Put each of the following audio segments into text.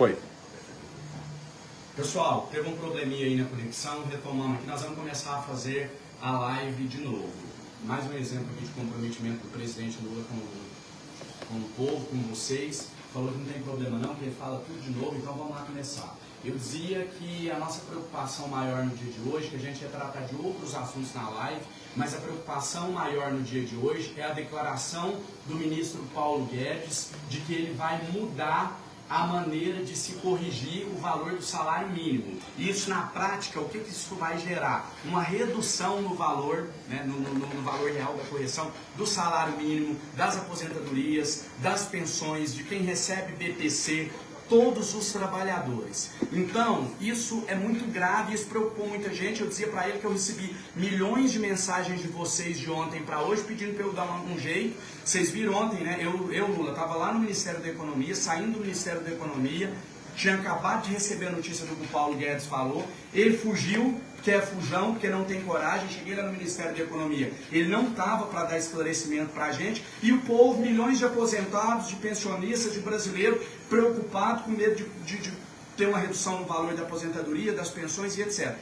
Foi. Pessoal, teve um probleminha aí na conexão, retomamos aqui, nós vamos começar a fazer a live de novo. Mais um exemplo aqui de comprometimento do presidente Lula com, com o povo, com vocês. Falou que não tem problema não, que ele fala tudo de novo, então vamos lá começar. Eu dizia que a nossa preocupação maior no dia de hoje, que a gente ia tratar de outros assuntos na live, mas a preocupação maior no dia de hoje é a declaração do ministro Paulo Guedes de que ele vai mudar a maneira de se corrigir o valor do salário mínimo. Isso na prática, o que, que isso vai gerar? Uma redução no valor, né, no, no, no, valor real da correção do salário mínimo, das aposentadorias, das pensões, de quem recebe BPC, todos os trabalhadores. Então, isso é muito grave, isso preocupou muita gente. Eu dizia para ele que eu recebi milhões de mensagens de vocês de ontem para hoje pedindo para eu dar um, jeito. Vocês viram ontem, né? Eu, eu Lula, estava lá no Ministério da Economia, saindo do Ministério da Economia, tinha acabado de receber a notícia do que o Paulo Guedes falou, ele fugiu, que é fujão, porque não tem coragem, cheguei lá no Ministério da Economia, ele não estava para dar esclarecimento para a gente, e o povo, milhões de aposentados, de pensionistas, de brasileiros, preocupado, com medo de, de, de ter uma redução no valor da aposentadoria, das pensões e etc.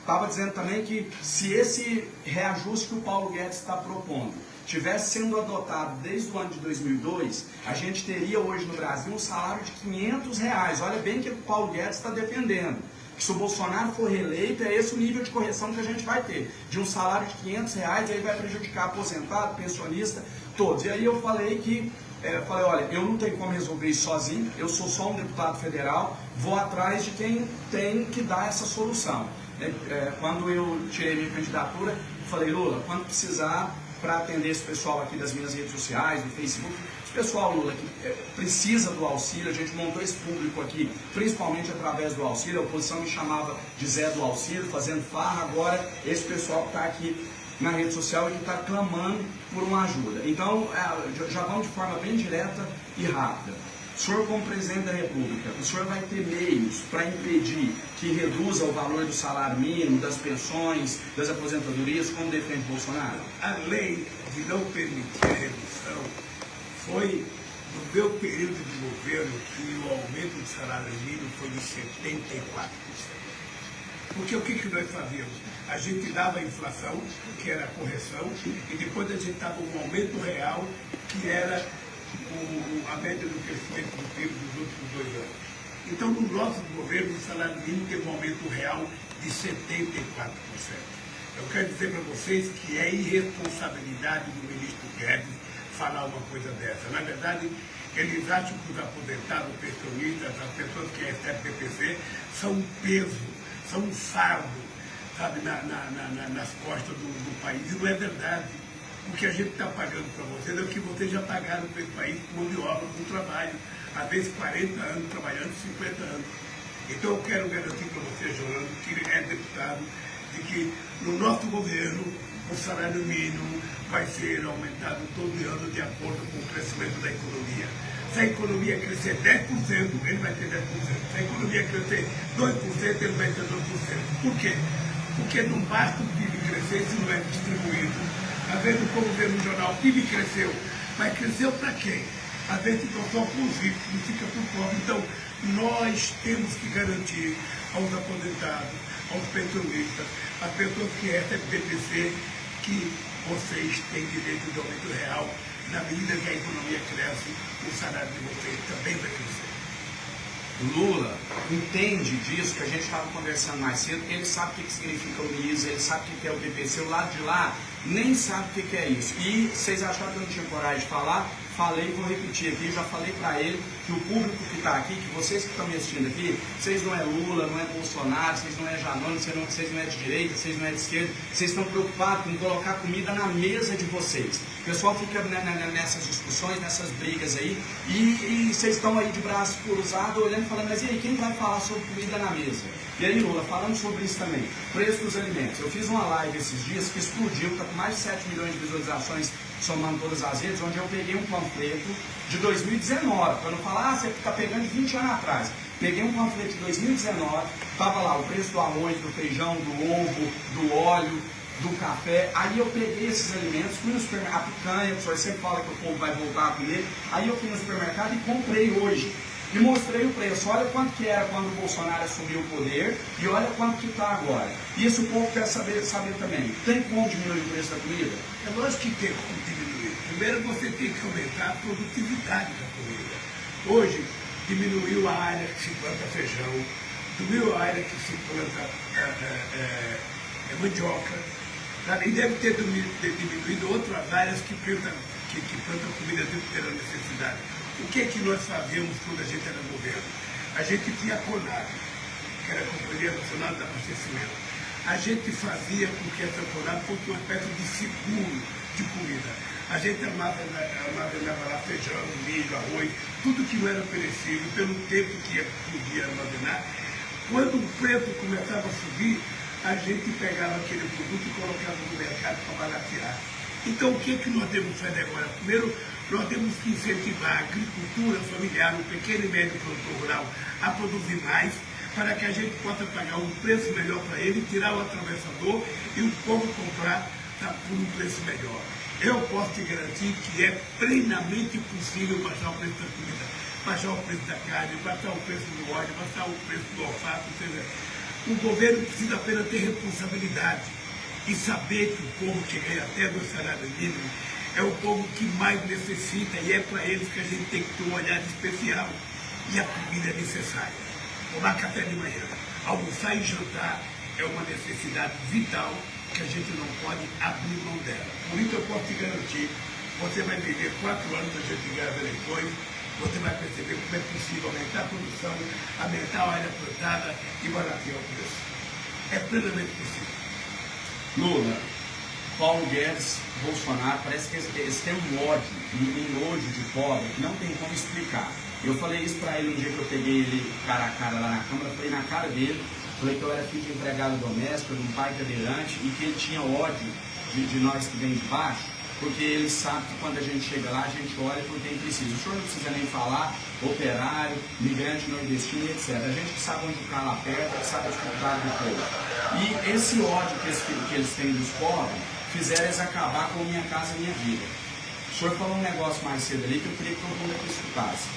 Estava dizendo também que se esse reajuste que o Paulo Guedes está propondo tivesse sendo adotado desde o ano de 2002, a gente teria hoje no Brasil um salário de 500 reais. Olha bem que o Paulo Guedes está defendendo. Se o Bolsonaro for reeleito, é esse o nível de correção que a gente vai ter. De um salário de 500 reais, aí vai prejudicar aposentado, pensionista, todos. E aí eu falei que, é, falei, olha, eu não tenho como resolver isso sozinho, eu sou só um deputado federal, vou atrás de quem tem que dar essa solução. É, é, quando eu tirei minha candidatura, falei, Lula, quando precisar, para atender esse pessoal aqui das minhas redes sociais, do Facebook. Pessoal, Lula, que é, precisa do auxílio, a gente montou esse público aqui, principalmente através do auxílio. A oposição me chamava de Zé do Auxílio, fazendo farra. Agora, esse pessoal que está aqui na rede social e que está clamando por uma ajuda. Então, é, já vamos de forma bem direta e rápida. O senhor, como presidente da República, o senhor vai ter meios para impedir que reduza o valor do salário mínimo, das pensões, das aposentadorias, como defende Bolsonaro? A lei de não permitir a redução foi, no meu período de governo, que o aumento do salário mínimo foi de 74%. Porque o que, que nós fazíamos? A gente dava a inflação, que era a correção, e depois a gente dava um aumento real, que era o, a média do crescimento do PIB dos últimos dois anos. Então, no nosso governo, o salário mínimo teve um aumento real de 74%. Eu quero dizer para vocês que é irresponsabilidade do ministro Guedes falar uma coisa dessa. Na verdade, eles acham que os aposentados, os pensionistas, as pessoas que recebem PPC, são um peso, são um fardo, sabe, na, na, na, nas costas do, do país. E não é verdade. O que a gente está pagando para vocês é o que vocês já pagaram para esse país com mão de obra, com trabalho. Às vezes 40 anos trabalhando, 50 anos. Então eu quero garantir para você, Jolando, que é deputado, de que no nosso governo o salário mínimo vai ser aumentado todo ano de acordo com o crescimento da economia. Se a economia crescer 10%, ele vai ter 10%. Se a economia crescer 2%, ele vai ter 2%. Por quê? Porque não basta o PIB crescer se não é distribuído às vezes o povo vê no jornal, o PIB cresceu, mas cresceu para quem? Às vezes ficou só para os ricos, não fica para o pobre. Então, nós temos que garantir aos aposentados, aos pensionistas, às pessoas que recebem BPC, que vocês têm direito de aumento real. Na medida que a economia cresce, o salário de vocês também vai crescer. Lula entende disso que a gente estava conversando mais cedo, ele sabe o que, significa o NISA, ele sabe o que é o BPC, o lado de lá nem sabe o que, é isso. E vocês acharam que eu não tinha coragem de falar? Falei vou repetir aqui, já falei para ele que o público que está aqui, que vocês que estão me assistindo aqui, vocês não é Lula, não é Bolsonaro, vocês não é Janone, vocês não, vocês não é de direita, vocês não é de esquerda, vocês estão preocupados com colocar comida na mesa de vocês. O pessoal fica nessas discussões, nessas brigas aí, e, e vocês estão aí de braço cruzado, olhando e falando, mas e aí, quem vai falar sobre comida na mesa? E aí, Lula, falando sobre isso também, preço dos alimentos. Eu fiz uma live esses dias que explodiu, está com mais de 7 milhões de visualizações somando todas as redes, onde eu peguei um panfleto de 2019, para não falar, ah, você está pegando 20 anos atrás. Peguei um panfleto de 2019, estava lá o preço do arroz, do feijão, do ovo, do óleo, do café. Aí eu peguei esses alimentos, fui no supermercado, a picanha, o senhor sempre fala que o povo vai voltar a comer. Aí eu fui no supermercado e comprei hoje E mostrei o preço. Olha quanto que era quando o Bolsonaro assumiu o poder e olha quanto que está agora. Isso o povo quer saber, saber também. Tem como diminuir o preço da comida? É lógico que tem como diminuir. Primeiro você tem que aumentar a produtividade da comida. Hoje, diminuiu a área que se planta feijão, diminuiu a área que se planta é, é, é, mandioca, e deve ter diminuído outras áreas que plantam, que, que plantam comida pela necessidade. O que é que nós fazíamos quando a gente era governo? A gente tinha a CONAB, que era a Companhia Nacional de Abastecimento. A gente fazia com que essa CONAB fosse uma espécie de seguro de comida. A gente armazenava lá feijão, milho, arroz, tudo que não era perecível, pelo tempo que podia armazenar. Quando o preço começava a subir, a gente pegava aquele produto e colocava no mercado para baratear. Então, o que, é que nós temos que fazer agora? Primeiro, nós temos que incentivar a agricultura familiar, o pequeno e médio produtor rural, a produzir mais, para que a gente possa pagar um preço melhor para ele, tirar o atravessador e o povo comprar tá, por um preço melhor. Eu posso te garantir que é plenamente possível baixar o preço da comida, baixar o preço da carne, baixar o preço do óleo, baixar o preço do olfato, etc. O governo precisa apenas ter responsabilidade e saber que o povo que ganha até do salário mínimo é o povo que mais necessita e é para eles que a gente tem que ter um olhar especial. E a comida é necessária. Tomar café de manhã, almoçar e jantar é uma necessidade vital que a gente não pode abrir mão dela. Por isso eu posso te garantir, você vai viver quatro anos a gente ganhar as eleições, você vai perceber como é possível aumentar a produção, aumentar a área plantada e baratear o preço. É plenamente possível. Lula, Paulo Guedes, Bolsonaro, parece que eles, têm um ódio, um nojo de pobre que não tem como explicar. Eu falei isso para ele um dia que eu peguei ele cara a cara lá na Câmara, falei na cara dele, Falei que eu era filho de empregado doméstico, de um pai cadeirante e que ele tinha ódio de, de nós que vem de baixo, porque ele sabe que quando a gente chega lá, a gente olha por quem precisa. O senhor não precisa nem falar, operário, migrante nordestino, etc. A gente que sabe onde o cara aperta, que sabe dificuldades do povo. E esse ódio que eles, que eles têm dos pobres fizeram eles acabar com Minha Casa Minha Vida. O senhor falou um negócio mais cedo ali que eu queria que todo mundo aqui escutasse.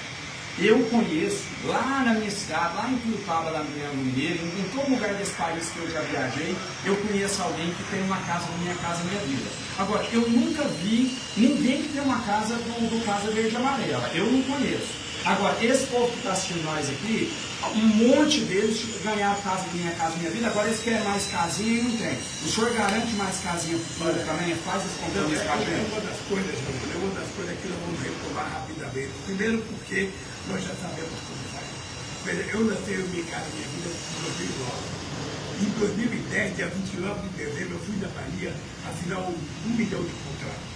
Eu conheço, lá na minha cidade, lá em Curitiba, lá no Triângulo Mineiro, em, em todo lugar desse país que eu já viajei, eu conheço alguém que tem uma casa Minha Casa Minha Vida. Agora, eu nunca vi ninguém que tem uma casa do, do Casa Verde e Amarela. Eu não conheço. Agora, esse povo que está assistindo nós aqui, um monte deles ganharam casa Minha Casa Minha Vida, agora eles querem mais casinha e não tem. O senhor garante mais casinha para o também? Faz esse compromisso com a gente? É uma das coisas, é uma das coisas que nós vamos retomar rapidamente. Primeiro porque nós já sabemos como faz. Eu nasci em minha casa, minha vida, em 2009. Em 2010, dia 29 de dezembro, eu fui da Bahia assinar um, um milhão de contratos.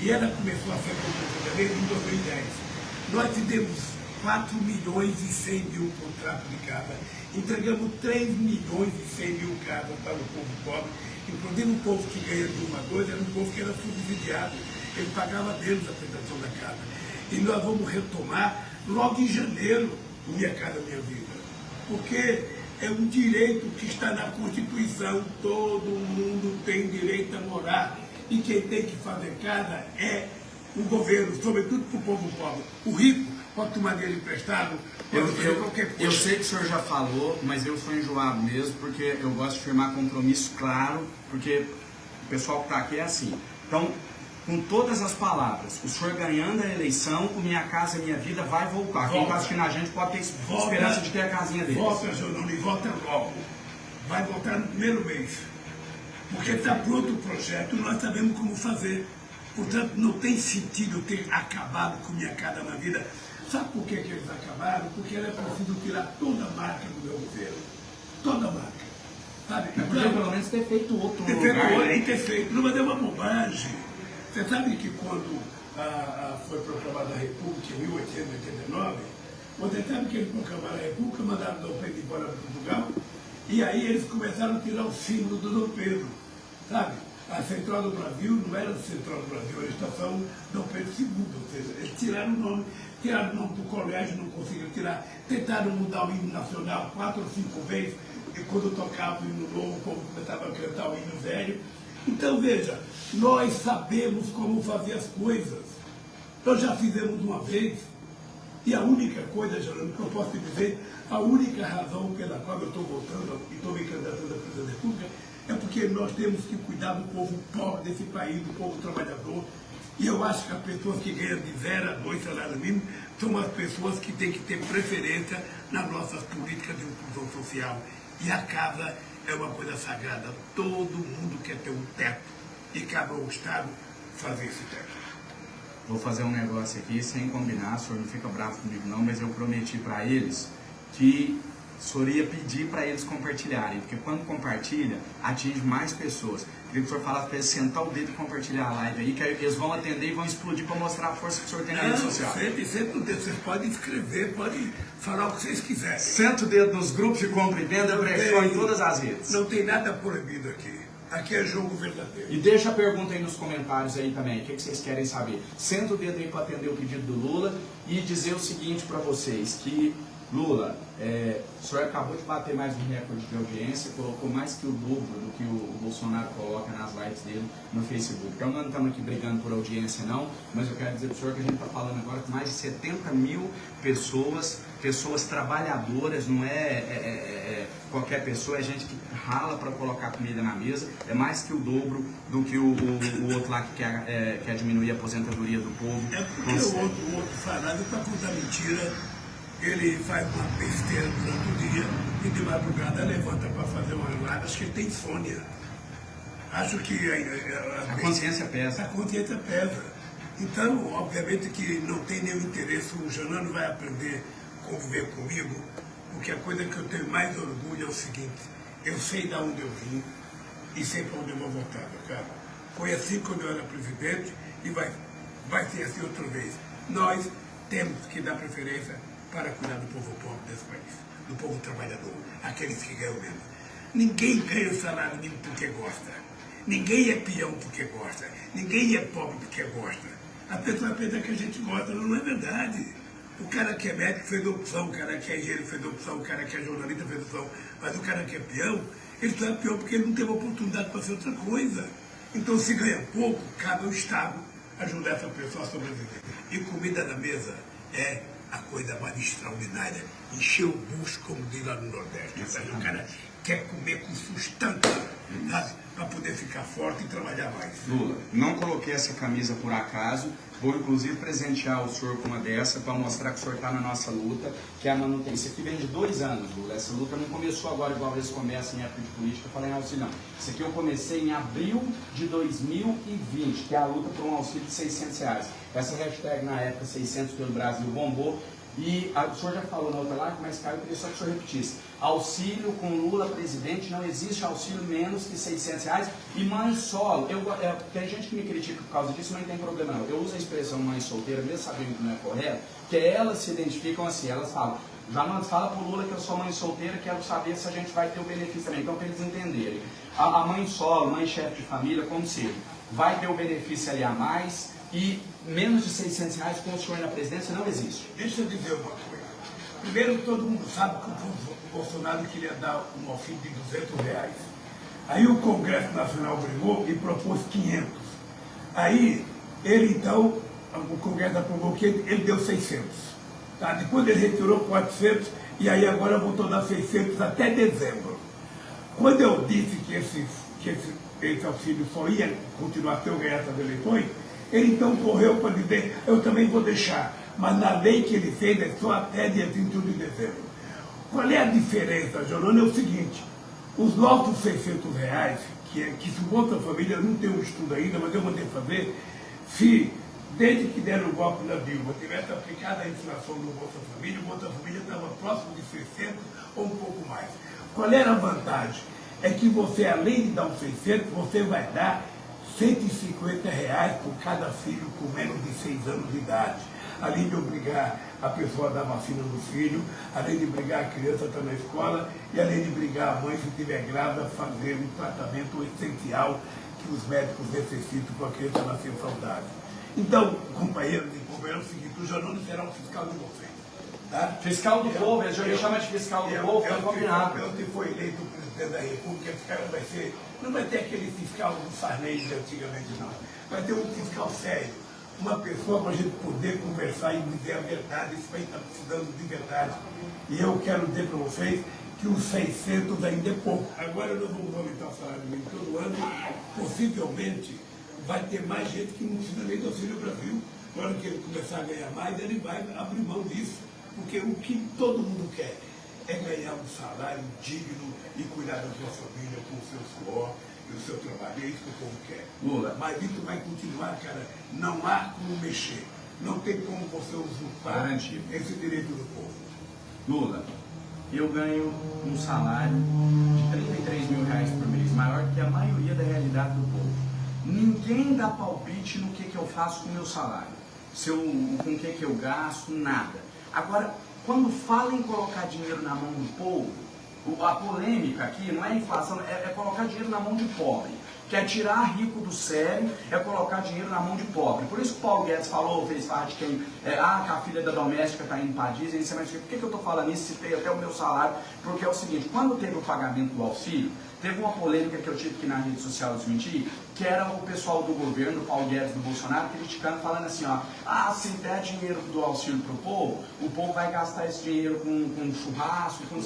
E ela começou a ser contratada em 2010. Nós fizemos 4 milhões e 100 mil contratos de casa, entregamos 3 milhões e 100 mil casas para o povo pobre, inclusive o povo que ganha de uma coisa, era um povo que era subsidiado, ele pagava menos a prestação da casa. E nós vamos retomar logo em janeiro, Minha Casa Minha Vida. Porque é um direito que está na Constituição, todo mundo tem direito a morar. E quem tem que fazer casa é o governo, sobretudo para o povo pobre. O rico pode tomar dinheiro emprestado, eu, eu, qualquer coisa. Eu sei que o senhor já falou, mas eu sou enjoado mesmo, porque eu gosto de firmar compromisso claro, porque o pessoal que está aqui é assim. Então, com todas as palavras. O senhor ganhando a eleição, o Minha Casa Minha Vida vai voltar. Volta. Quem está assistindo a gente pode ter volta, esperança de ter a casinha dele. Volta, senhor e volta logo. Vai voltar no primeiro mês. Porque está pronto o projeto, nós sabemos como fazer. Portanto, não tem sentido ter acabado com Minha Casa Minha Vida. Sabe por que, que eles acabaram? Porque era preciso tirar toda a marca do meu governo. Toda a marca. Sabe? Então, pelo menos ter feito outro ter lugar. Feito, né? ter feito. Não, mas é uma bobagem. Você sabe que quando a, a, foi proclamada a República em 1889, você sabe que eles proclamaram a República, mandaram Dom Pedro embora para Portugal, e aí eles começaram a tirar o símbolo do Dom Pedro, sabe? A Central do Brasil não era a Central do Brasil, era a Estação Dom Pedro II, ou seja, eles tiraram o nome, tiraram o nome do colégio, não conseguiram tirar, tentaram mudar o hino nacional quatro ou cinco vezes, e quando tocava o hino novo, o povo começava a cantar o hino velho, então veja, nós sabemos como fazer as coisas. Nós já fizemos uma vez, E a única coisa, Geraldo, que eu posso te dizer, a única razão pela qual eu estou voltando e estou me candidatando à presidência da República é porque nós temos que cuidar do povo pobre desse país, do povo trabalhador. E eu acho que as pessoas que ganham de zero a dois salários mínimos são as pessoas que têm que ter preferência nas nossas políticas de inclusão social. E a casa é uma coisa sagrada. Todo mundo quer ter um teto. E cabe ao Estado fazer esse teto. Vou fazer um negócio aqui sem combinar, o senhor não fica bravo comigo não, mas eu prometi para eles que senhor ia pedir para eles compartilharem, porque quando compartilha, atinge mais pessoas. Queria que o senhor falasse para eles sentar o dedo e compartilhar a live aí, que aí eles vão atender e vão explodir para mostrar a força que o senhor tem na rede social. Sempre, sempre o dedo. Vocês podem escrever, podem falar o que vocês quiserem. Senta o dedo nos grupos de compra e venda, brechó em todas as redes. Não tem nada proibido aqui. Aqui é jogo verdadeiro. E deixa a pergunta aí nos comentários aí também, o que, que vocês querem saber. Senta o dedo aí para atender o pedido do Lula e dizer o seguinte para vocês, que Lula, é, o senhor acabou de bater mais um recorde de audiência, colocou mais que o dobro do que o Bolsonaro coloca nas lives dele no Facebook. Então não estamos aqui brigando por audiência não, mas eu quero dizer para o senhor que a gente está falando agora com mais de 70 mil pessoas, pessoas trabalhadoras, não é, é, é, é qualquer pessoa, é gente que rala para colocar comida na mesa, é mais que o dobro do que o, o, o outro lá que quer, é, quer diminuir a aposentadoria do povo. É porque o outro, o outro falado para contar mentira ele faz uma besteira durante o dia e de madrugada levanta para fazer uma lada, acho que ele tem insônia. Acho que a, a, a consciência pesa. A consciência pesa. Então, obviamente que não tem nenhum interesse, o Janano vai aprender a conviver comigo, porque a coisa que eu tenho mais orgulho é o seguinte, eu sei de onde eu vim e sei para onde eu vou voltar, cara. Foi assim quando eu era presidente e vai, vai ser assim outra vez. Nós temos que dar preferência para cuidar do povo pobre desse país, do povo trabalhador, aqueles que ganham menos. Ninguém ganha o salário mínimo porque gosta. Ninguém é peão porque gosta. Ninguém é pobre porque gosta. A pessoa pensa que a gente gosta, não é verdade. O cara que é médico fez opção, o cara que é engenheiro fez opção, o cara que é jornalista fez opção. Mas o cara que é peão, ele só é peão porque ele não teve oportunidade para fazer outra coisa. Então, se ganha pouco, cabe ao Estado ajudar essa pessoa a sobreviver. E comida na mesa é a coisa mais extraordinária. Encher o bucho, como diz lá no Nordeste. Sabe? O cara quer comer com sustância? Para poder ficar forte e trabalhar mais. Lula, não coloquei essa camisa por acaso. Vou inclusive presentear o senhor com uma dessa para mostrar que o senhor está na nossa luta, que é a manutenção. Isso aqui vem de dois anos, Lula. Essa luta não começou agora igual eles começam em época de política, falar em auxílio, não. Isso aqui eu comecei em abril de 2020, que é a luta por um auxílio de 600 reais. Essa hashtag na época 600 pelo Brasil bombou. E a, o senhor já falou na outra live, mas Caio, eu queria só que o senhor repetisse. Auxílio com Lula presidente, não existe auxílio menos que 600 reais. E mãe solo, eu, tem gente que me critica por causa disso, mas não tem problema não. Eu uso a expressão mãe solteira, mesmo sabendo que não é correto, que elas se identificam assim, elas falam, já não fala pro Lula que eu sou mãe solteira, quero saber se a gente vai ter o benefício também. Então, para eles entenderem. A, a mãe solo, mãe chefe de família, como seja, vai ter o benefício ali a mais, e menos de 600 reais com o senhor na presidência não existe. Deixa eu dizer uma coisa. Primeiro, todo mundo sabe que o Bolsonaro queria dar um auxílio de 200 reais. Aí o Congresso Nacional brigou e propôs 500. Aí, ele então, o Congresso aprovou que ele, deu 600. Tá? Depois ele retirou 400 e aí agora voltou a dar 600 até dezembro. Quando eu disse que esse, que esse, esse auxílio só ia continuar até eu ganhar essas eleições, ele então correu para dizer, eu também vou deixar. Mas na lei que ele fez é só até dia 31 de dezembro. Qual é a diferença, Jorano? É o seguinte, os nossos 600 reais, que, é, que se Bolsa Família, não tem um estudo ainda, mas eu mandei fazer, se desde que deram o golpe na Dilma, tivesse aplicado a inflação no Bolsa Família, o Bolsa Família estava próximo de 600 ou um pouco mais. Qual era a vantagem? É que você, além de dar os 600, você vai dar 150 reais por cada filho com menos de 6 anos de idade. Além de obrigar a pessoa a dar vacina no filho, além de obrigar a criança a estar na escola e além de obrigar a mãe, se estiver grávida, a fazer um tratamento essencial que os médicos necessitam para a criança nascer saudável. Então, companheiros e companheiros, é o seguinte, o Janone será um fiscal de vocês. Tá? Fiscal do eu, povo, a gente chama de fiscal do eu, povo, eu, combinado. Eu, se for eleito presidente da República, esse cara vai ser, não vai ter aquele fiscal do Sarney de antigamente, não. Vai ter um fiscal sério, uma pessoa para a gente poder conversar e dizer a verdade. Esse país está precisando de verdade. E eu quero dizer para vocês que os 600 ainda é pouco. Agora nós vamos aumentar o salário mínimo todo ano. Possivelmente vai ter mais gente que não precisa nem do Auxílio Brasil. Na hora que ele começar a ganhar mais, ele vai abrir mão disso. Porque o que todo mundo quer é ganhar um salário digno e cuidar da sua família com o seu suor e o seu trabalho. É isso que o povo quer. Lula. Mas isso vai continuar, cara. Não há como mexer. Não tem como você usurpar Garantido. esse direito do povo. Lula, eu ganho um salário de 33 mil reais por mês, maior que a maioria da realidade do povo. Ninguém dá palpite no que, que eu faço com o meu salário, se eu, com o que, que eu gasto, nada. Agora, quando fala em colocar dinheiro na mão do povo, a polêmica aqui não é inflação, é, é colocar dinheiro na mão de pobre. Que é tirar rico do sério, é colocar dinheiro na mão de pobre. Por isso que o Paulo Guedes falou, fez parte quem, é, ah, que a filha da doméstica está indo para a Disney, é mais- por que, que eu estou falando isso? Citei até o meu salário, porque é o seguinte, quando teve o pagamento do auxílio, teve uma polêmica que eu tive que na rede social desmentir, que era o pessoal do governo, o Paulo Guedes do Bolsonaro, criticando, falando assim, ó, ah, se der dinheiro do auxílio pro povo, o povo vai gastar esse dinheiro com, com churrasco, com,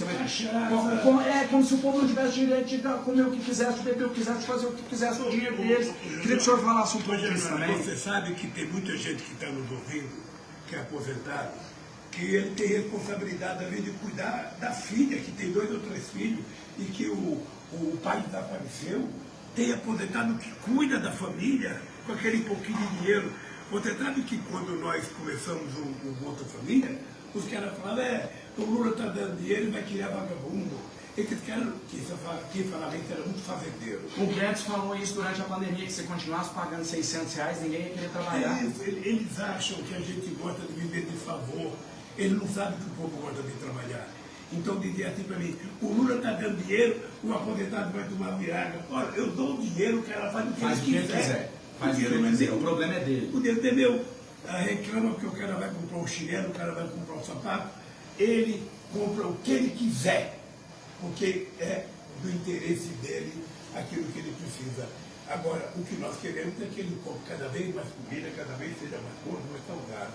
com, com- é como se o povo não tivesse direito de comer o que quisesse, beber o que quisesse, fazer o que quisesse com o dinheiro deles. Queria que o senhor falasse um pouco disso também. Você sabe que tem muita gente que está nos ouvindo, que é aposentado, que ele tem responsabilidade além de cuidar da filha, que tem dois ou três filhos, e que o, o pai desapareceu, tem aposentado que cuida da família com aquele pouquinho de dinheiro. Você sabe que quando nós começamos o, o Bolsa Família, os caras falavam, é, o Lula está dando dinheiro e vai criar vagabundo. Esses caras, que isso fala- quem falava isso era muito fazendeiro. O Guedes falou isso durante a pandemia, que se continuasse pagando 600 reais, ninguém ia querer trabalhar. É isso, ele- eles acham que a gente gosta de viver de favor. Eles não sabem que o povo gosta de trabalhar. Então dizia assim para mim, o Lula está dando dinheiro, o aposentado vai tomar viraga. Olha, eu dou o dinheiro, o cara faz o que Faz que ele ele quiser. quiser. Faz o que dinheiro ele não é quiser. meu. O problema é dele. O dinheiro é meu. Ah, reclama que o cara vai comprar um chinelo, o cara vai comprar um sapato. Ele compra o que ele quiser, porque é do interesse dele aquilo que ele precisa. Agora, o que nós queremos é que ele compre cada vez mais comida, cada vez seja mais gordo, mais saudável.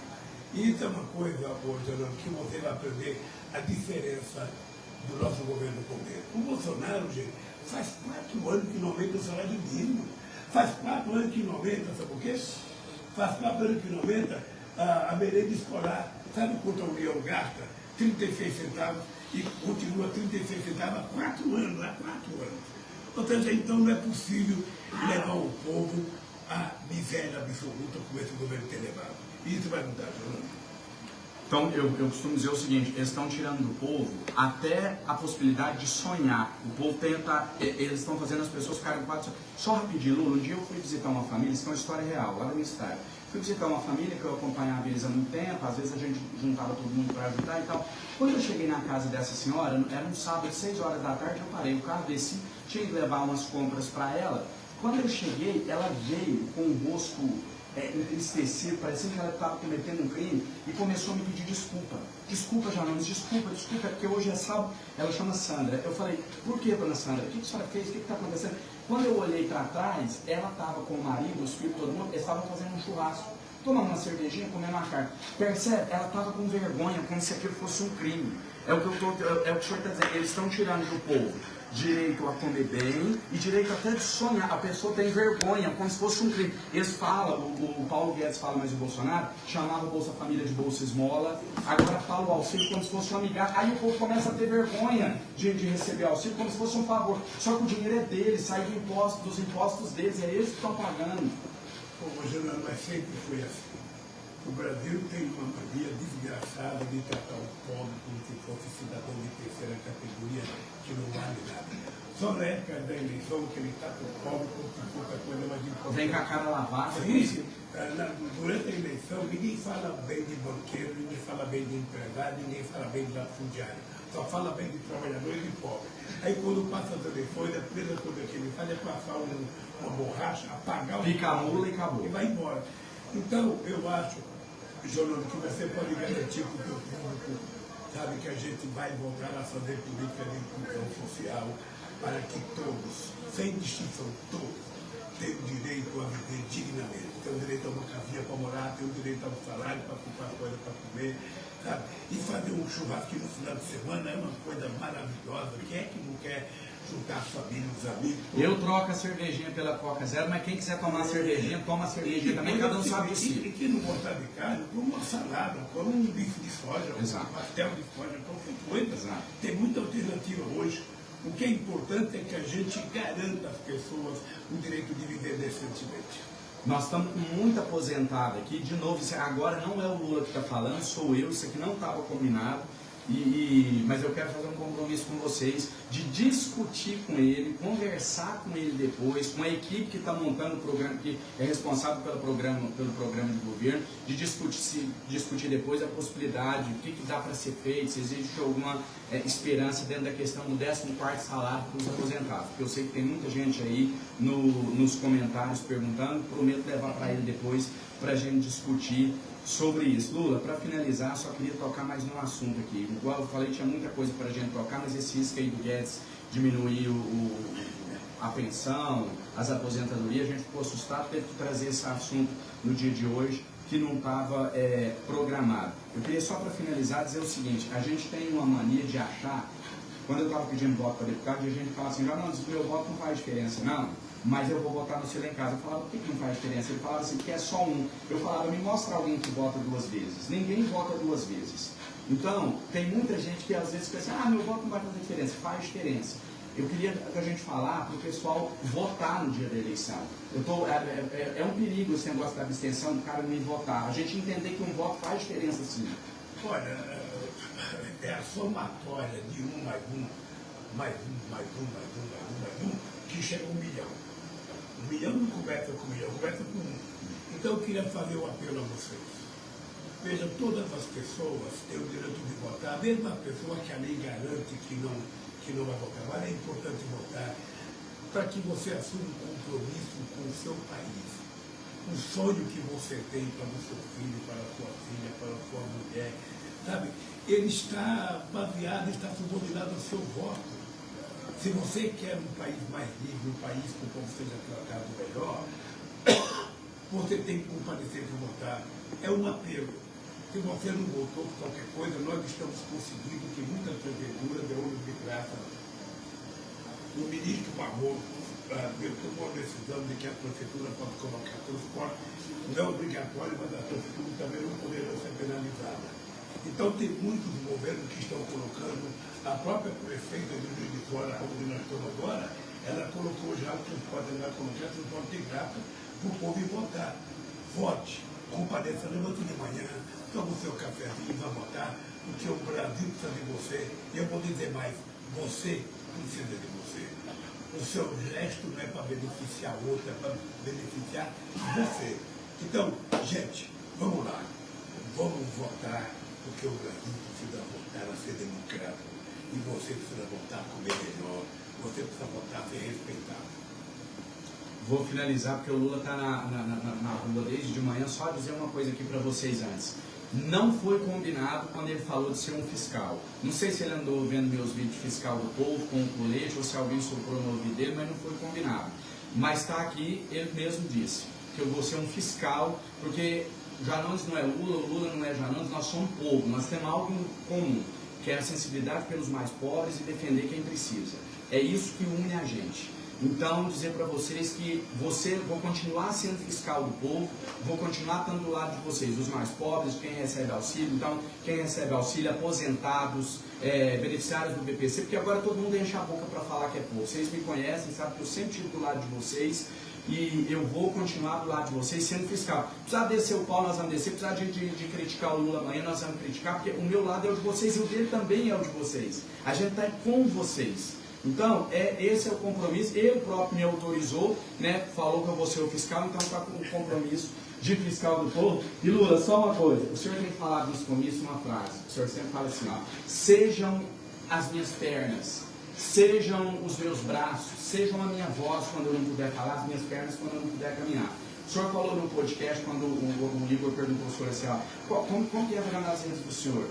Isso é uma coisa, Geraldo, que você vai aprender a diferença do nosso governo com. O Bolsonaro, gente, faz quatro anos que não aumenta o salário mínimo. Faz quatro anos que não aumenta, sabe por quê? Faz quatro anos que não aumenta a, a merenda escolar. Sabe quanto a União gasta? 36 centavos e continua 36 centavos há quatro anos, há quatro anos. Ou seja, então não é possível levar o povo à miséria absoluta como esse governo tem levado. E isso vai mudar, Fernando. Então, eu, eu costumo dizer o seguinte, eles estão tirando do povo até a possibilidade de sonhar. O povo tenta, eles estão fazendo as pessoas ficarem quatro... Só rapidinho, Lula, um dia eu fui visitar uma família, isso é uma história real, lá minha cidade. Fui visitar uma família que eu acompanhava eles há muito tempo, às vezes a gente juntava todo mundo para ajudar e tal. Quando eu cheguei na casa dessa senhora, era um sábado, seis horas da tarde, eu parei o carro, desci, tinha que levar umas compras para ela. Quando eu cheguei, ela veio com o rosto é, entristecido, parecendo que ela estava cometendo um crime, e começou a me pedir desculpa. Desculpa, Janones, desculpa, desculpa, porque hoje é sábado. Ela chama Sandra. Eu falei, por que, dona Sandra? O que a senhora fez? O que está acontecendo? Quando eu olhei para trás, ela estava com o marido, os filhos, todo mundo, eles estavam fazendo um churrasco. Tomando uma cervejinha, comendo uma carne. Percebe? Ela estava com vergonha, como se aquilo fosse um crime. É o que, eu tô, é, é o, que o senhor está dizendo. Eles estão tirando do povo direito a comer bem e direito até de sonhar. A pessoa tem vergonha, como se fosse um crime. Eles falam, o, o Paulo Guedes fala, mas o Bolsonaro chamava o Bolsa Família de Bolsa Esmola, agora fala o auxílio como se fosse uma migalha. Aí o povo começa a ter vergonha de, de receber auxílio como se fosse um favor. Só que o dinheiro é deles, sai do imposto, dos impostos deles, é eles que estão pagando. Pô, Rogério, mas sempre foi assim. O Brasil tem uma mania desgraçada de tratar o pobre como se fosse cidadão de terceira categoria que não vale nada. Só na época da eleição que ele trata o pobre como se fosse a coisa mais importante. Vem com a cara lavada. Sim, eh, na- durante a eleição, ninguém fala bem de banqueiro, ninguém fala bem de empregado, ninguém fala bem de latifundiário. Só fala bem de trabalhadores e pobres. Aí quando passa as eleições, a primeira coisa que ele faz é passar um- uma borracha, apagar o Pica a mula e acabou. e vai embora. Então, eu acho, Jonathan, que você pode garantir para o teu público, sabe, que a gente vai voltar a fazer política de inclusão social para que todos, sem distinção, todos, tem o direito a viver dignamente, tem o direito a uma casinha para morar, tem o direito a um salário para comprar coisa para comer, sabe? E fazer um churrasco no final de semana é uma coisa maravilhosa. Quem é que não quer juntar a família, os amigos? Eu troco a cervejinha pela Coca Zero, mas quem quiser tomar cervejinha, toma cervejinha também, cada um sabe si. E quem não gostar de carne, come uma salada, come um bife de soja, um pastel de soja, qualquer coisa. Tem muita alternativa hoje. O que é importante é que a gente garanta às pessoas o direito de viver decentemente. Nós estamos com muito aposentado aqui. De novo, isso agora não é o Lula que está falando, sou eu. Isso aqui não estava combinado. E, e- mas eu quero fazer um compromisso com vocês de discutir com ele, conversar com ele depois, com a equipe que está montando o programa, que é responsável pelo programa, pelo programa de governo, de discutir, discutir depois a possibilidade, o que, que dá para ser feito, se existe alguma é, esperança dentro da questão do 14 salário para os aposentados. Porque eu sei que tem muita gente aí no- nos comentários perguntando, prometo levar para ele depois para a gente discutir sobre isso. Lula, para finalizar, só queria tocar mais num assunto aqui. Igual eu falei, tinha muita coisa para a gente tocar, mas esse risco aí do Guedes diminuir o, o- a pensão, as aposentadorias, a gente ficou assustado, teve que trazer esse assunto no dia de hoje, que não estava programado. Eu queria só para finalizar dizer o seguinte, a gente tem uma mania de achar, quando eu estava pedindo voto para deputado, a gente fala assim, já não, meu voto não faz diferença, não, mas eu vou votar no seu lá em casa. Eu falava, por que, que não faz diferença? Ele falava assim, porque é só um. Eu falava, me mostra alguém que vota duas vezes. Ninguém vota duas vezes. Então, tem muita gente que às vezes pensa, ah, meu voto não vai fazer diferença. Faz diferença. Eu queria que a gente falar para o pessoal votar no dia da eleição. Eu tô, é, é- é um perigo esse negócio da abstenção, do cara não votar. A gente entender que um voto faz diferença sim. Olha, é a somatória de um mais um, mais um, mais um, mais um, mais um, mais um, que chega a um milhão. Um milhão não conversa com um milhão, conversa com um. Então eu queria fazer um apelo a vocês. Vejam, todas as pessoas têm o direito de votar, mesmo a pessoa que a lei garante que não, que não vai votar, mas é importante votar para que você assuma um compromisso com o seu país. O sonho que você tem para o seu filho, para a sua filha, para a sua mulher, sabe? Ele está baseado, está subordinado ao seu voto. Se você quer um país mais livre, um país que o povo seja tratado melhor, você tem que comparecer para votar. É um apelo. Se você não votou por qualquer coisa, nós estamos conseguindo que muitas prefeituras de ônibus de graça. O ministro Barroso ah, tomou a decisão de que a prefeitura pode colocar transporte, não é obrigatório, mas a prefeitura também não poderá ser penalizada. Então tem muitos governos que estão colocando, a própria prefeita de Juiz de Fora, onde nós estamos agora, ela colocou já o transporte, ela colocou o transporte de graça para o povo ir votar. Vote, compareça, levante de manhã, toma o seu cafezinho, vá votar, porque o Brasil precisa de você. E eu vou dizer mais, você precisa de você. O seu gesto não é para beneficiar outro, é para beneficiar você. Então, gente, vamos lá. Vamos votar, porque o Brasil precisa voltar a ser democrático. E você precisa votar a comer melhor. Você precisa votar a ser respeitado. Vou finalizar porque o Lula está na, na, na, na rua desde de manhã. Só dizer uma coisa aqui para vocês antes. Não foi combinado quando ele falou de ser um fiscal. Não sei se ele andou vendo meus vídeos de fiscal do povo com o colete ou se alguém soprou no ouvido dele, mas não foi combinado. Mas está aqui, ele mesmo disse que eu vou ser um fiscal, porque Janones não é Lula, Lula não é Janones, nós somos povo, nós temos algo em comum, que é a sensibilidade pelos mais pobres e defender quem precisa. É isso que une a gente. Então, dizer para vocês que você, vou continuar sendo fiscal do povo, vou continuar estando do lado de vocês, dos mais pobres, quem recebe auxílio, então, quem recebe auxílio, aposentados, é, beneficiários do BPC, porque agora todo mundo enche a boca para falar que é povo. Vocês me conhecem, sabem que eu sempre estive do lado de vocês e eu vou continuar do lado de vocês sendo fiscal. Precisar descer o pau, nós vamos descer, precisar de, de, de criticar o Lula amanhã, nós vamos criticar, porque o meu lado é o de vocês e o dele também é o de vocês. A gente está com vocês. Então, é, esse é o compromisso. Ele próprio me autorizou, né, falou que eu vou ser o fiscal, então está com o compromisso de fiscal do povo. E Lula, só uma coisa, o senhor tem falado nos comícios uma frase, o senhor sempre fala assim, ó, sejam as minhas pernas, sejam os meus braços, sejam a minha voz quando eu não puder falar, as minhas pernas quando eu não puder caminhar. O senhor falou no podcast, quando o, o, Igor perguntou ao senhor assim, ó, qual- como, como que é a nas redes do senhor?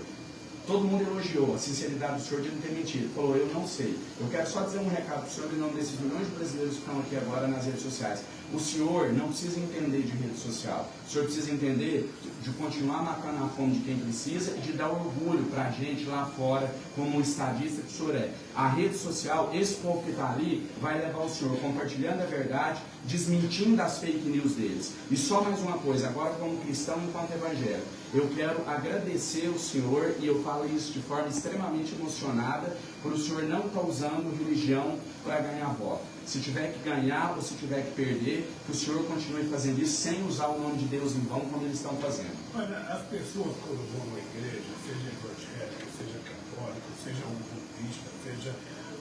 Todo mundo elogiou a sinceridade do senhor de não ter mentido. Falou, eu não sei. Eu quero só dizer um recado para o senhor em nome desses milhões de brasileiros que estão aqui agora nas redes sociais. O senhor não precisa entender de rede social. O senhor precisa entender de continuar matando a fome de quem precisa e de dar orgulho para a gente lá fora, como um estadista que o senhor é. A rede social, esse povo que está ali, vai levar o senhor compartilhando a verdade, desmentindo as fake news deles. E só mais uma coisa, agora como cristão enquanto evangélico, eu quero agradecer o senhor, e eu falo isso de forma extremamente emocionada, por o senhor não estar tá usando religião para ganhar voto. Se tiver que ganhar ou se tiver que perder, que o senhor continue fazendo isso sem usar o nome de Deus em vão, como eles estão fazendo. Olha, as pessoas quando vão à igreja, seja evangélica, seja católica, seja um budista, seja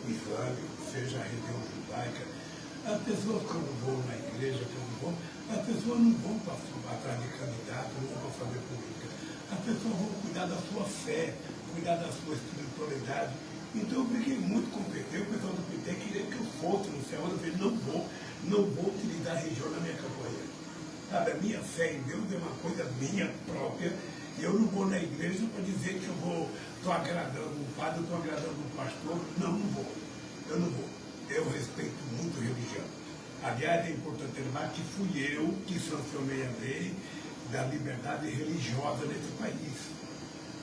islâmico, seja a religião judaica, as pessoas quando vão na igreja, quando vão, as pessoas não vão para atrás de candidato, não vão para fazer política. As pessoas vão cuidar da sua fé, cuidar da sua espiritualidade. Então eu briguei muito com o o pessoal do PT queria que eu fosse no céu, eu falei, não vou, não vou utilizar a região na minha campanha. Sabe, a minha fé em Deus é uma coisa minha própria, e eu não vou na igreja para dizer que eu vou, estou agradando um padre, estou agradando um pastor. Não, não vou. Eu não vou eu respeito muito religião. Aliás, é importante lembrar que fui eu que sancionei a lei da liberdade religiosa nesse país.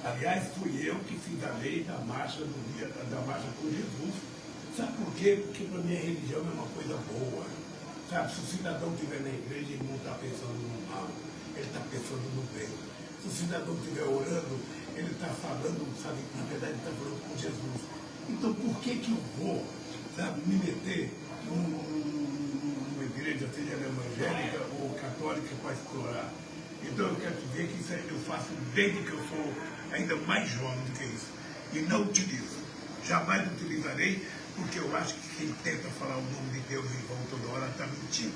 Aliás, fui eu que fiz a lei da marcha do dia, da marcha com Jesus. Sabe por quê? Porque para mim a religião é uma coisa boa. Sabe, se o cidadão estiver na igreja, ele não está pensando no mal, ele está pensando no bem. Se o cidadão estiver orando, ele está falando, sabe, na verdade ele está falando com Jesus. Então por que que eu vou sabe, me meter numa igreja, seja evangélica ou católica, para explorar. Então eu quero dizer que isso eu faço desde que eu sou ainda mais jovem do que isso. E não utilizo. Jamais utilizarei, porque eu acho que quem tenta falar o nome de Deus em vão toda hora está mentindo.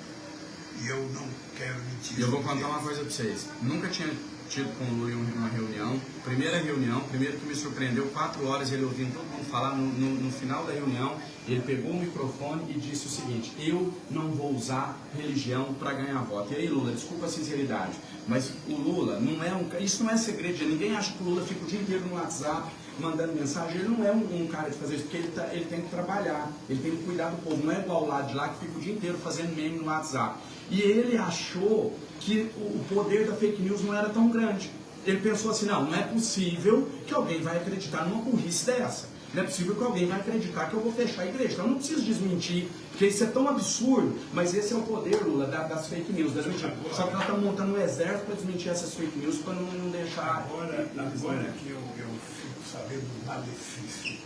E eu não quero mentir. E eu vou contar uma coisa para vocês. Nunca tinha tido com o Lu em uma reunião. Primeira reunião, primeiro que me surpreendeu, quatro horas ele ouvindo todo mundo falar. No, no, no, final da reunião, ele pegou o microfone e disse o seguinte: Eu não vou usar religião para ganhar voto. E aí, Lula, desculpa a sinceridade, mas o Lula não é um. Isso não é segredo ninguém. Acha que o Lula fica o dia inteiro no WhatsApp mandando mensagem. Ele não é um, um cara de fazer isso, porque ele, tá, ele tem que trabalhar, ele tem que cuidar do povo. Não é igual lá de lá que fica o dia inteiro fazendo meme no WhatsApp. E ele achou que o poder da fake news não era tão grande. Ele pensou assim, não, não é possível que alguém vai acreditar numa burrice dessa. Não é possível que alguém vai acreditar que eu vou fechar a igreja. Então eu não preciso desmentir, porque isso é tão absurdo, mas esse é o poder, Lula, das fake news, das mentiras. Só que nós estamos montando um exército para desmentir essas fake news, para não, não deixar... Agora, agora que eu, eu fico sabendo do malefício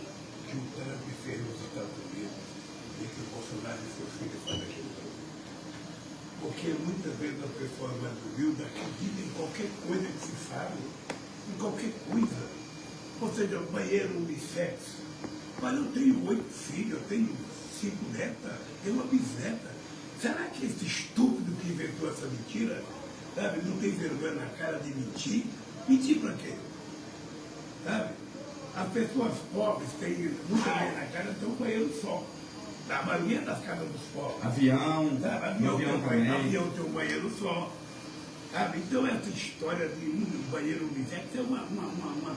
que o Trump fez nos Estados Unidos e que o Bolsonaro e seus filhos fazem aqui porque muitas vezes as pessoas mais humildes acreditam em qualquer coisa que se fale, em qualquer coisa. Ou seja, banheiro unissex. Mas eu tenho oito filhos, eu tenho cinco netas, tenho uma bisneta. Será que esse estúpido que inventou essa mentira, sabe, não tem vergonha na cara de mentir? Mentir para quê? Sabe? As pessoas pobres têm muita vergonha na cara, tem um banheiro só da maioria das casas dos pobres. Avião, sabe? avião, avião tem, também. Avião tem um banheiro só. Sabe? Então essa história de um banheiro unissex é uma, uma, uma, uma,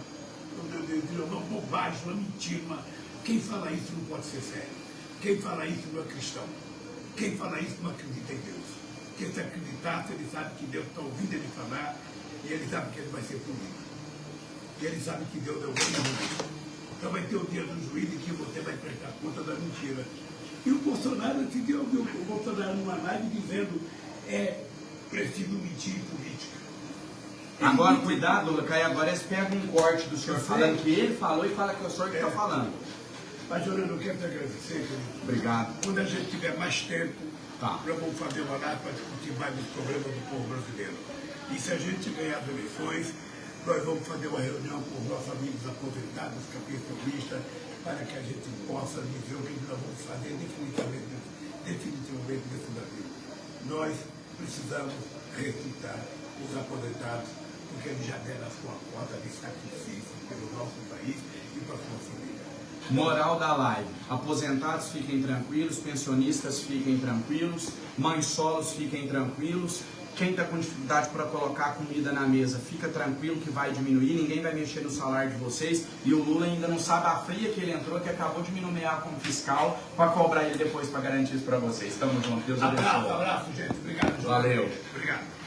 uma bobagem, uma mentira. Uma... Quem fala isso não pode ser sério. Quem fala isso não é cristão. Quem fala isso não acredita em Deus. Porque se acreditasse, ele sabe que Deus está ouvindo ele falar e ele sabe que ele vai ser punido. E ele sabe que Deus é o grande Então vai ter o dia do juízo em que você vai prestar conta da mentira. E o Bolsonaro, esse dia eu vi o Bolsonaro numa live dizendo, é preciso mentir em política. Ele agora, mentiu. cuidado, Caio, agora eles pegam um corte do senhor falando que ele falou e fala que é o senhor que está é. falando. Mas, Jorano, eu quero te agradecer, querido. Obrigado. Quando a gente tiver mais tempo, tá. nós vamos fazer uma live para discutir mais os problemas do povo brasileiro. E se a gente ganhar as eleições, nós vamos fazer uma reunião com os nossos amigos aposentados, capitalistas, para que a gente possa dizer o que nós vamos fazer definitivamente, definitivamente nesse Brasil. Nós precisamos ressuscitar os aposentados, porque eles já deram a sua cota de sacrifício pelo nosso país e para a sua família. Moral da live. Aposentados fiquem tranquilos, pensionistas fiquem tranquilos, mães solos fiquem tranquilos, Quem está com dificuldade para colocar comida na mesa, fica tranquilo que vai diminuir, ninguém vai mexer no salário de vocês. E o Lula ainda não sabe a fria que ele entrou, que acabou de me nomear como fiscal para cobrar ele depois para garantir isso para vocês. Tamo junto, Deus abençoe. Abraço, abraço, gente. Obrigado. Valeu. Obrigado.